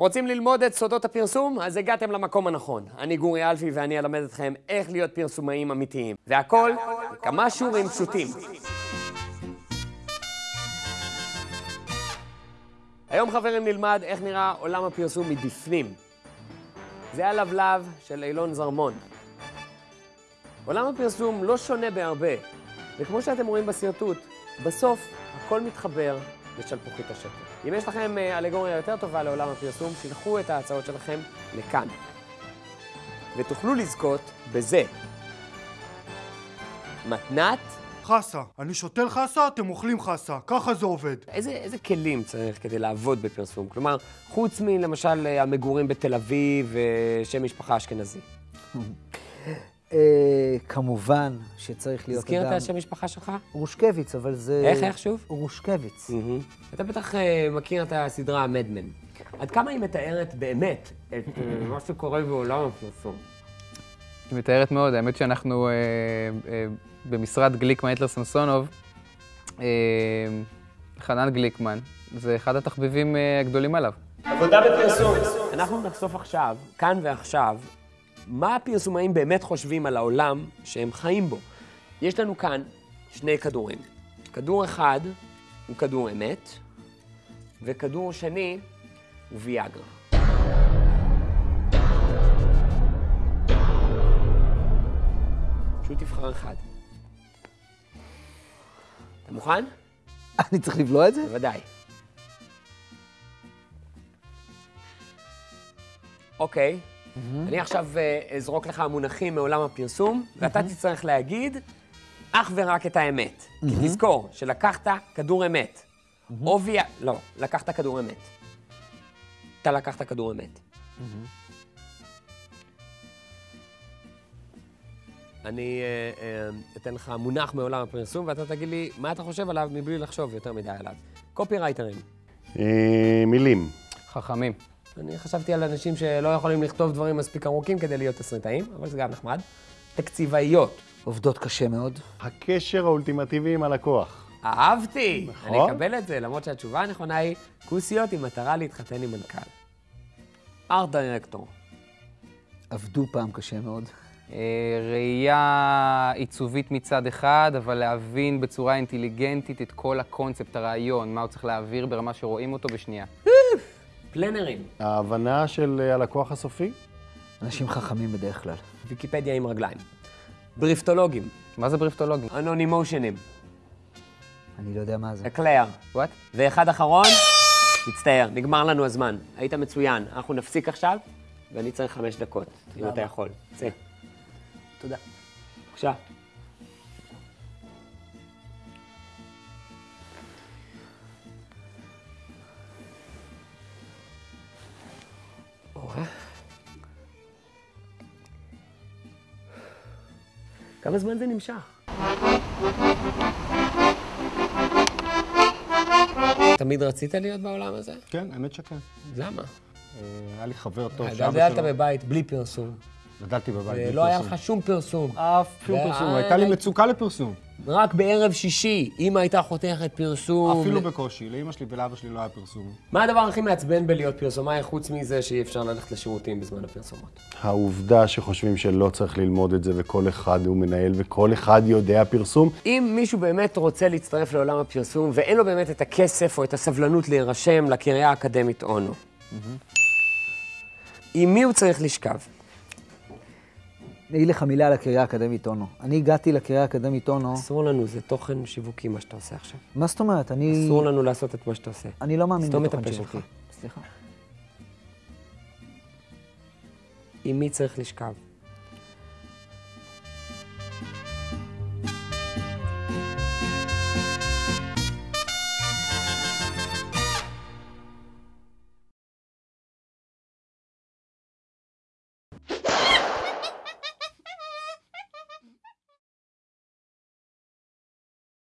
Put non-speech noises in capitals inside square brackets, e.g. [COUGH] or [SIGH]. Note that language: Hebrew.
רוצים ללמוד את סודות הפרסום? אז הגעתם למקום הנכון. אני גורי אלפי ואני אלמד אתכם איך להיות פרסומאים אמיתיים. והכל בכמה שיעורים פשוטים. היום חברים נלמד איך נראה עולם הפרסום מבפנים. זה הלבלב של אילון זרמון. עולם הפרסום לא שונה בהרבה, וכמו שאתם רואים בשרטוט, בסוף הכל מתחבר לשלפוחית השקל. אם יש לכם אלגוריה יותר טובה לעולם הפרסום, שילחו את ההצעות שלכם לכאן. ותוכלו לזכות בזה. מתנת. חסה. אני שותל חסה, אתם אוכלים חסה. ככה זה עובד. איזה, איזה כלים צריך כדי לעבוד בפרסום? כלומר, חוץ מלמשל המגורים בתל אביב ושם משפחה אשכנזי. אה, כמובן שצריך להיות תזכיר אדם... את השם משפחה שלך? רושקביץ, אבל זה... איך, איך שוב? רושקביץ. אתה בטח אה, מכיר את הסדרה מדמן. עד כמה היא מתארת באמת את אה, [CLEARS THROAT] מה שקורה בעולם הפרסום? היא מתארת מאוד, האמת שאנחנו אה, אה, במשרד גליקמן, היטלר סמסונוב, אה, חנן גליקמן, זה אחד התחביבים אה, הגדולים עליו. עבודה בפרסום. אנחנו נחשוף עכשיו, כאן ועכשיו, מה הפרסומאים באמת חושבים על העולם שהם חיים בו. יש לנו כאן שני כדורים. כדור אחד הוא כדור אמת, וכדור שני הוא ויאגרה. פשוט תבחר אחד. אתה מוכן? אני צריך לבלוע את זה? בוודאי. אוקיי, אני עכשיו אה, אזרוק לך מונחים מעולם הפרסום, ואתה תצטרך להגיד אך ורק את האמת. כי תזכור שלקחת כדור אמת. או ויה... לא, לקחת כדור אמת. אתה לקחת כדור אמת. אני אה, אה, אתן לך מונח מעולם הפרסום, ואתה תגיד לי מה אתה חושב עליו מבלי לחשוב יותר מדי עליו. קופירייטרים. אה, מילים. חכמים. אני חשבתי על אנשים שלא יכולים לכתוב דברים מספיק ארוכים כדי להיות תסריטאים, אבל זה גם נחמד. תקציבאיות. עובדות קשה מאוד. הקשר האולטימטיבי עם הלקוח. אהבתי! נכון. אני אקבל את זה, למרות שהתשובה הנכונה היא כוסיות עם מטרה להתחתן עם מנכ"ל. ארט דירקטור. עבדו פעם קשה מאוד. אה, ראייה עיצובית מצד אחד, אבל להבין בצורה אינטליגנטית את כל הקונספט, הרעיון, מה הוא צריך להעביר ברמה שרואים אותו בשנייה. פלנרים. ההבנה של אה, הלקוח הסופי? אנשים חכמים בדרך כלל. ויקיפדיה עם רגליים. בריפטולוגים. מה זה בריפטולוגים? אנונימושנים. אני לא יודע מה זה. אקלר. וואט? ואחד אחרון, מצטער, נגמר לנו הזמן. היית מצוין. אנחנו נפסיק עכשיו, ואני צריך חמש דקות, אם אתה יכול. צא. תודה. בבקשה. כמה זמן זה נמשך? תמיד רצית להיות בעולם הזה? כן, האמת שכן. למה? אה, היה לי חבר טוב גדלת בבית בלי פרסום, גדלתי בבית בלי ולא היה. לך שום פרסום. אף שום פרסום, הייתה לי מצוקה לפרסום. רק בערב שישי, אמא הייתה חותכת פרסום. אפילו בקושי, לאמא שלי ולאבא שלי לא היה פרסום. מה הדבר הכי מעצבן בלהיות פרסומאי, חוץ מזה שאי אפשר ללכת לשירותים בזמן הפרסומות? העובדה שחושבים שלא צריך ללמוד את זה וכל אחד הוא מנהל וכל אחד יודע פרסום, אם מישהו באמת רוצה להצטרף לעולם הפרסום ואין לו באמת את הכסף או את הסבלנות להירשם לקריה האקדמית אונו, עם מי הוא צריך לשכב? אני אגיד לך מילה על הקריה האקדמית אונו. אני הגעתי לקריה האקדמית אונו, אסור לנו, זה תוכן שיווקי מה שאתה עושה עכשיו. מה זאת אומרת? אני... אסור לנו לעשות את מה שאתה עושה. אני לא מאמין סתום את בתוכן הפה שיווקי. שלך. סליחה. עם מי צריך לשכב?